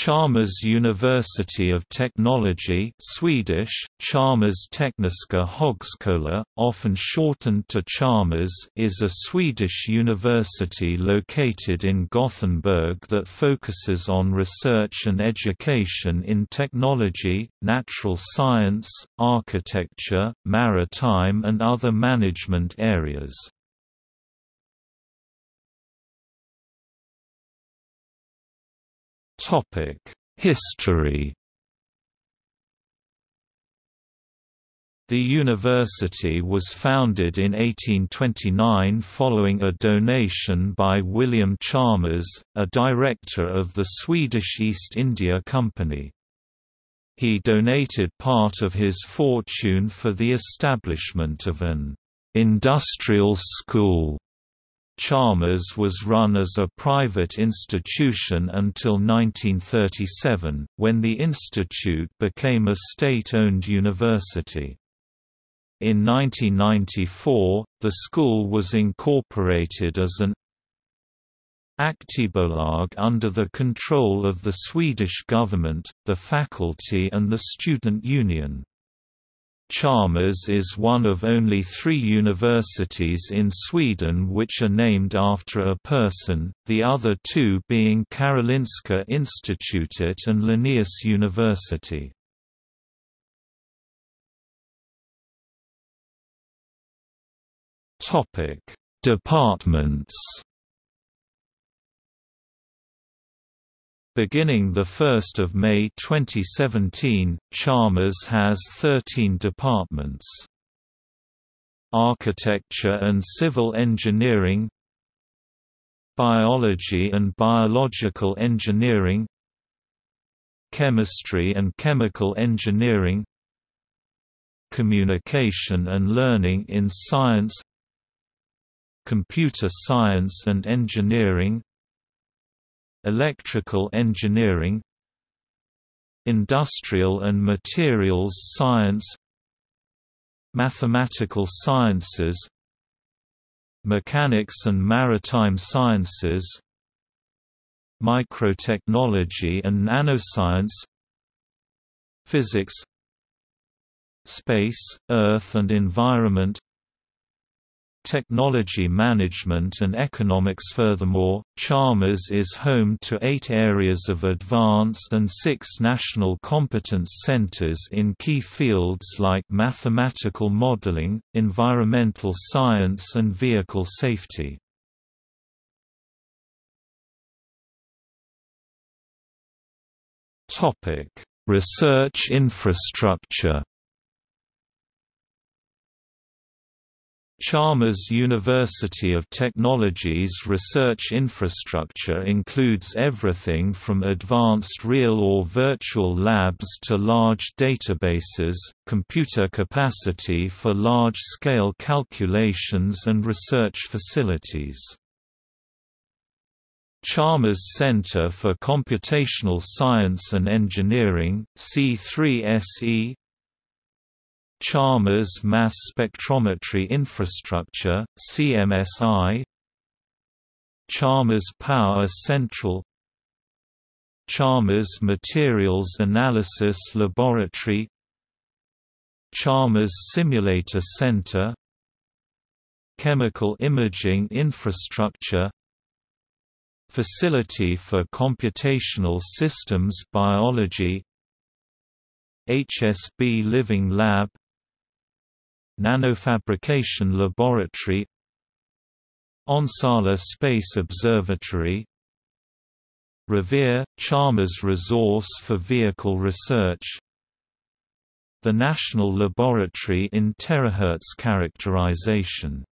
Chalmers University of Technology Swedish, Chalmers Tekniska Högskola, often shortened to Chalmers is a Swedish university located in Gothenburg that focuses on research and education in technology, natural science, architecture, maritime and other management areas. History The university was founded in 1829 following a donation by William Chalmers, a director of the Swedish East India Company. He donated part of his fortune for the establishment of an industrial school Chalmers was run as a private institution until 1937, when the institute became a state-owned university. In 1994, the school was incorporated as an Aktiebolag under the control of the Swedish government, the faculty and the student union. Chalmers is one of only three universities in Sweden which are named after a person, the other two being Karolinska Institutet and Linnaeus University. Departments Beginning 1 May 2017, Chalmers has 13 departments. Architecture and Civil Engineering Biology and Biological Engineering Chemistry and Chemical Engineering Communication and Learning in Science Computer Science and Engineering Electrical engineering Industrial and materials science Mathematical sciences Mechanics and maritime sciences Microtechnology and nanoscience Physics Space, Earth and Environment technology management and economics Furthermore, Chalmers is home to eight areas of advanced and six national competence centers in key fields like mathematical modeling, environmental science and vehicle safety. Research infrastructure Chalmers University of Technology's research infrastructure includes everything from advanced real or virtual labs to large databases, computer capacity for large-scale calculations and research facilities. Chalmers Center for Computational Science and Engineering C3SE Chalmers Mass Spectrometry Infrastructure, CMSI Chalmers Power Central Chalmers Materials Analysis Laboratory Chalmers Simulator Center Chemical Imaging Infrastructure Facility for Computational Systems Biology HSB Living Lab Nanofabrication Laboratory Onsala Space Observatory Revere – Chalmers Resource for Vehicle Research The National Laboratory in Terahertz Characterization.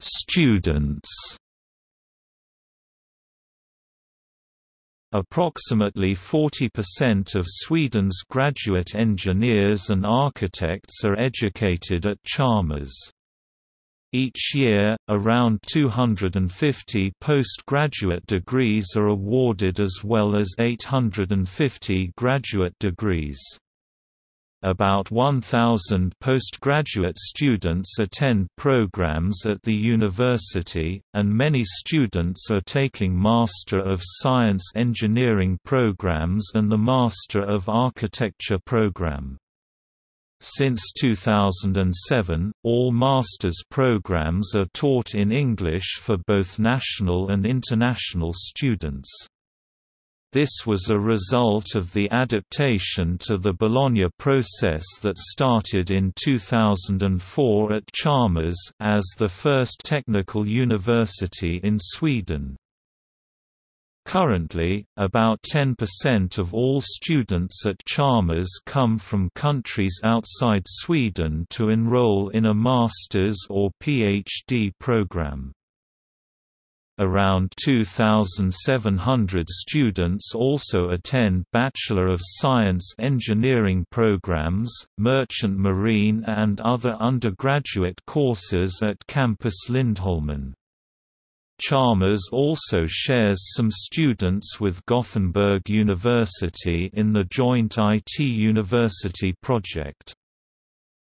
Students Approximately 40% of Sweden's graduate engineers and architects are educated at Chalmers. Each year, around 250 postgraduate degrees are awarded as well as 850 graduate degrees. About 1,000 postgraduate students attend programs at the university, and many students are taking Master of Science Engineering programs and the Master of Architecture program. Since 2007, all master's programs are taught in English for both national and international students. This was a result of the adaptation to the Bologna process that started in 2004 at Chalmers as the first technical university in Sweden. Currently, about 10% of all students at Chalmers come from countries outside Sweden to enroll in a master's or PhD program. Around 2,700 students also attend Bachelor of Science Engineering programs, Merchant Marine and other undergraduate courses at Campus Lindholmen. Chalmers also shares some students with Gothenburg University in the joint IT University project.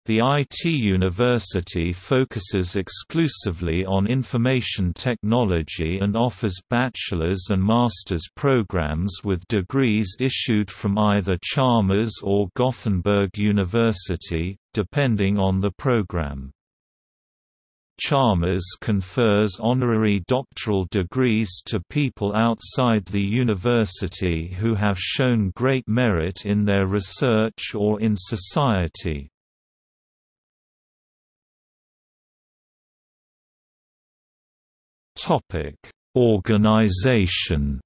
The IT University focuses exclusively on information technology and offers bachelor's and master's programs with degrees issued from either Chalmers or Gothenburg University, depending on the program. Chalmers confers honorary doctoral degrees to people outside the university who have shown great merit in their research or in society. Organization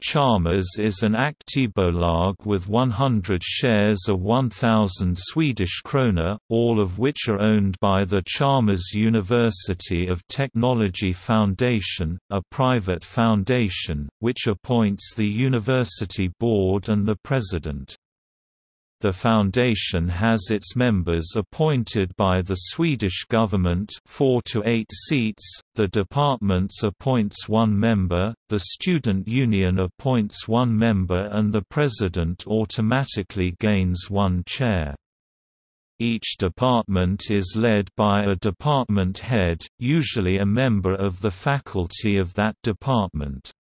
Chalmers is an aktiebolag with 100 shares of 1,000 Swedish krona, all of which are owned by the Chalmers University of Technology Foundation, a private foundation, which appoints the university board and the president. The foundation has its members appointed by the Swedish government 4 to 8 seats, the departments appoints one member, the student union appoints one member and the president automatically gains one chair. Each department is led by a department head, usually a member of the faculty of that department.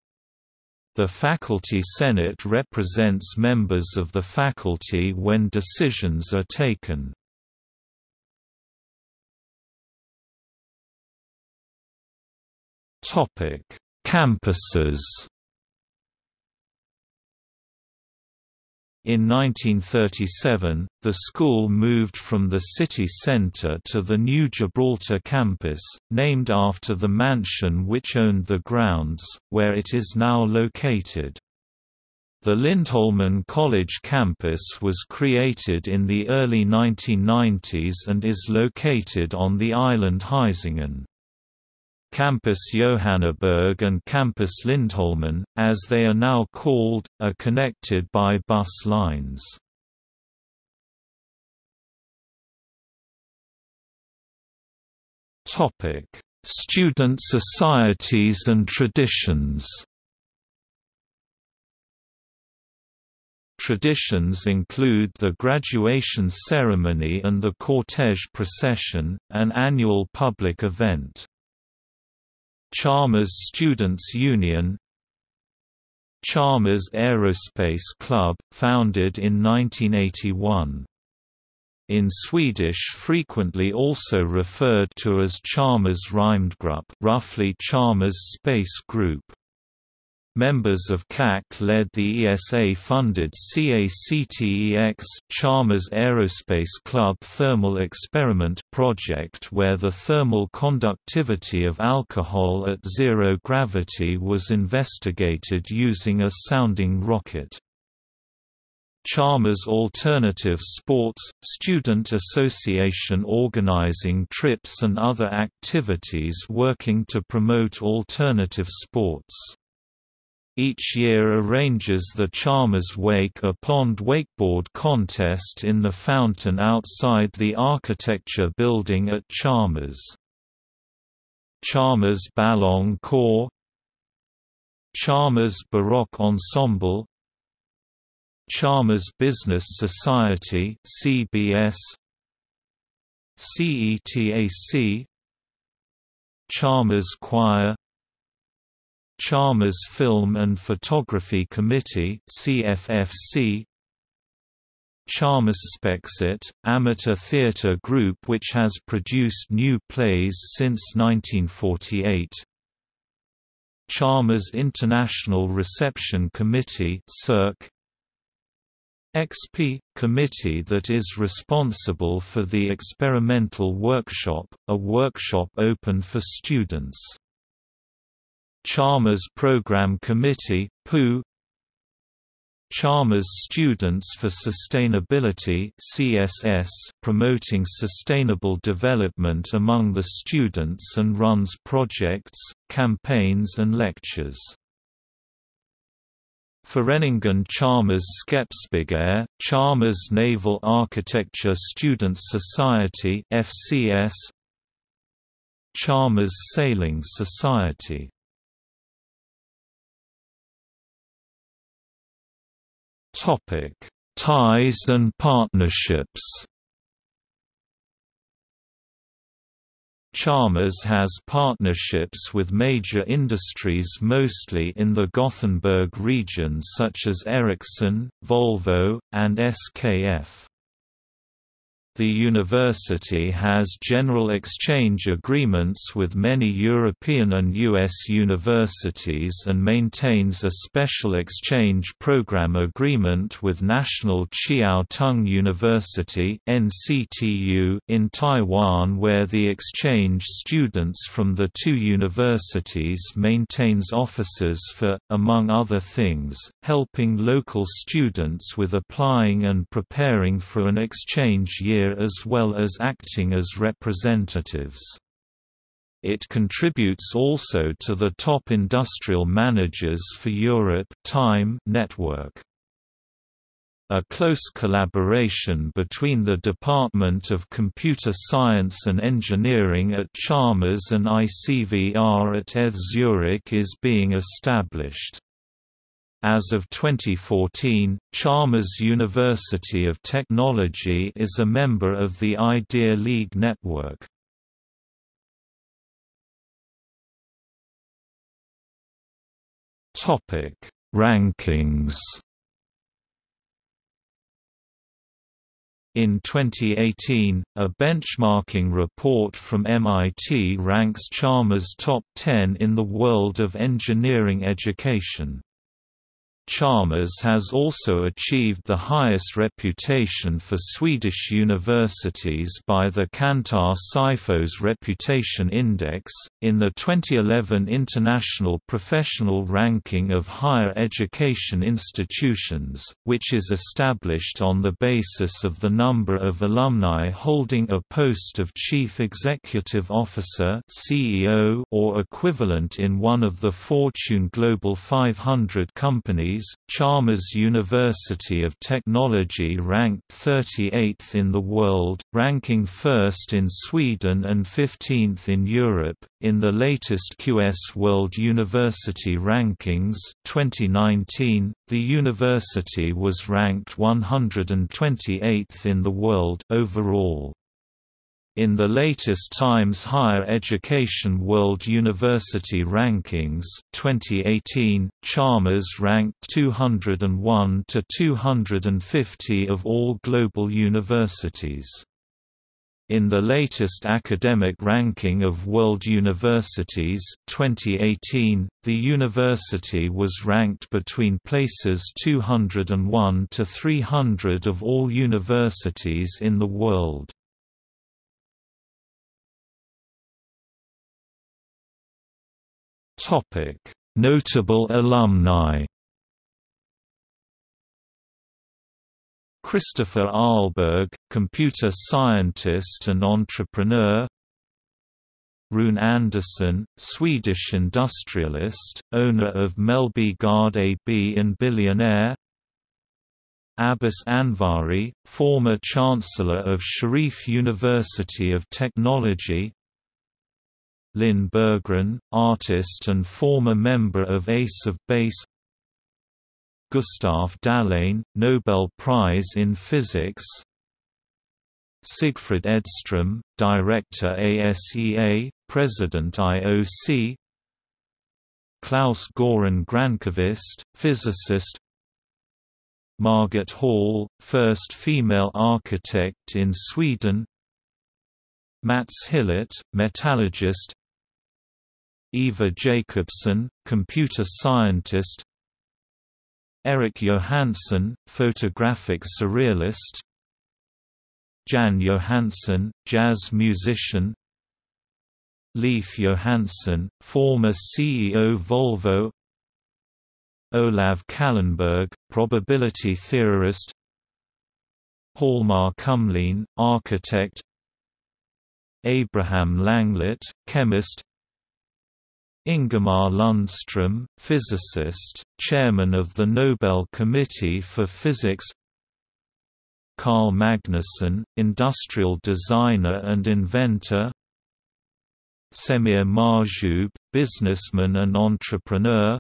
The Faculty Senate represents members of the faculty when decisions are taken. Campuses In 1937, the school moved from the city centre to the new Gibraltar campus, named after the mansion which owned the grounds, where it is now located. The Lindholmen College campus was created in the early 1990s and is located on the island Hisingen. Campus Johanneberg and Campus Lindholmen, as they are now called, are connected by bus lines. Topic: Student societies and traditions Traditions include the graduation ceremony and the cortege procession, an annual public event. Chalmers Students' Union Chalmers Aerospace Club, founded in 1981. In Swedish frequently also referred to as Chalmers Rymdgrupp roughly Chalmers Space Group. Members of CAC led the ESA-funded CACTEX Chalmers Aerospace Club Thermal Experiment project where the thermal conductivity of alcohol at zero gravity was investigated using a sounding rocket. Chalmers Alternative Sports – Student association organizing trips and other activities working to promote alternative sports each year arranges the Chalmers Wake a pond wakeboard contest in the fountain outside the architecture building at Chalmers. Chalmers Ballon Corps. Chalmers Baroque Ensemble. Chalmers Business Society CBS CETAC Chalmers Choir Chalmers Film and Photography Committee CFFC Chalmers Spexit, amateur theatre group which has produced new plays since 1948 Chalmers International Reception Committee CIRC, XP – Committee that is responsible for the Experimental Workshop, a workshop open for students. Chalmers Program Committee PU, Chalmers Students for Sustainability CSS, promoting sustainable development among the students and runs projects, campaigns and lectures. Vereningen Chalmers Scheepsbouwkunde, Chalmers Naval Architecture Students Society FCS, Chalmers Sailing Society Topic: Ties and partnerships. Chalmers has partnerships with major industries mostly in the Gothenburg region such as Ericsson, Volvo, and SKF. The university has general exchange agreements with many European and U.S. universities and maintains a special exchange program agreement with National Chiao Tung University in Taiwan where the exchange students from the two universities maintains offices for, among other things, helping local students with applying and preparing for an exchange year as well as acting as representatives. It contributes also to the Top Industrial Managers for Europe Time network. A close collaboration between the Department of Computer Science and Engineering at Chalmers and ICVR at ETH Zurich is being established. As of 2014, Chalmers University of Technology is a member of the Idea League network. Topic: Rankings. In 2018, a benchmarking report from MIT ranks Chalmers top 10 in the world of engineering education. Chalmers has also achieved the highest reputation for Swedish universities by the Kantar SIFO's Reputation Index. In the 2011 International Professional Ranking of Higher Education Institutions, which is established on the basis of the number of alumni holding a post of Chief Executive Officer (CEO) or equivalent in one of the Fortune Global 500 companies Chalmers University of Technology ranked 38th in the world, ranking first in Sweden and 15th in Europe. In the latest QS World University Rankings 2019, the university was ranked 128th in the world overall. In the latest Times Higher Education World University Rankings 2018, Chalmers ranked 201 to 250 of all global universities. In the latest academic ranking of world universities 2018, the university was ranked between places 201 to 300 of all universities in the world. Topic: Notable alumni. Christopher Ahlberg, computer scientist and entrepreneur. Rune Andersson, Swedish industrialist, owner of Mellby Gård AB and billionaire. Abbas Anvari, former Chancellor of Sharif University of Technology Linn Berggren, artist and former member of Ace of Base Gustav Dalén, Nobel Prize in Physics Sigfrid Edström, Director ASEA, President IOC Claes-Göran Granqvist, physicist Margit Hall, first female architect in Sweden Mats Hillert, metallurgist Eva Jacobsson, computer scientist. Eric Johansson, photographic surrealist. Jan Johansson, jazz musician. Leif Johansson, former CEO Volvo. Olav Kallenberg, probability theorist. Hjalmar Kumlien, architect. Abraham Langlet, chemist Ingemar Lundström, physicist, chairman of the Nobel Committee for Physics Carl Magnusson, industrial designer and inventor Semir Mahjoub, businessman and entrepreneur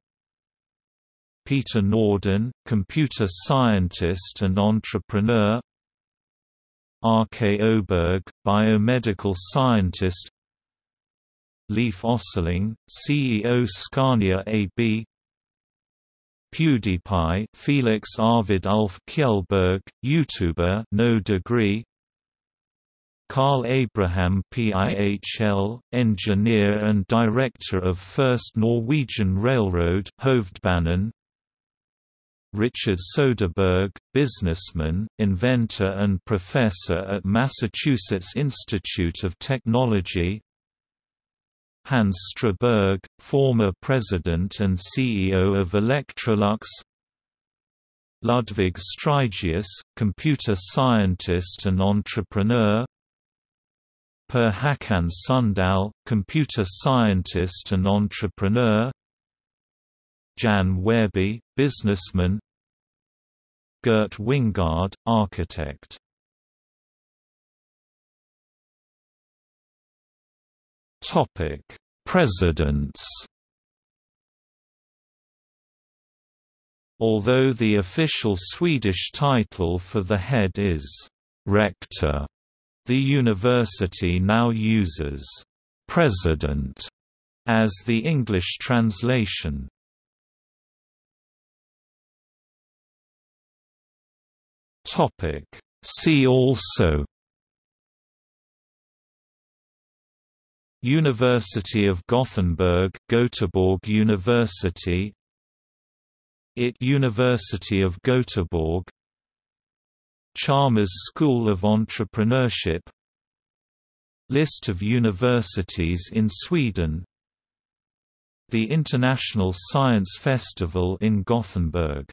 Peter Nordin, computer scientist and entrepreneur R. K. Oberg, biomedical scientist Leif Osseling, CEO Scania AB PewDiePie Felix Arvid Ulf Kjellberg, YouTuber no degree Carl Abraham PIHL, engineer and director of First Norwegian Railroad Hovedbanen Richard Soderberg, businessman, inventor and professor at Massachusetts Institute of Technology Hans Straberg, former president and CEO of Electrolux. Ludvig Strigeus, computer scientist and entrepreneur. Per Håkan Sundahl, computer scientist and entrepreneur. Jan Wehrby, businessman. Gert Wingårdh, architect. Topic: Presidents. Although the official Swedish title for the head is rector, the university now uses president as the English translation. Topic See also University of Gothenburg Göteborg University. IT University of Göteborg. Chalmers School of Entrepreneurship. List of universities in Sweden. The International Science Festival in Gothenburg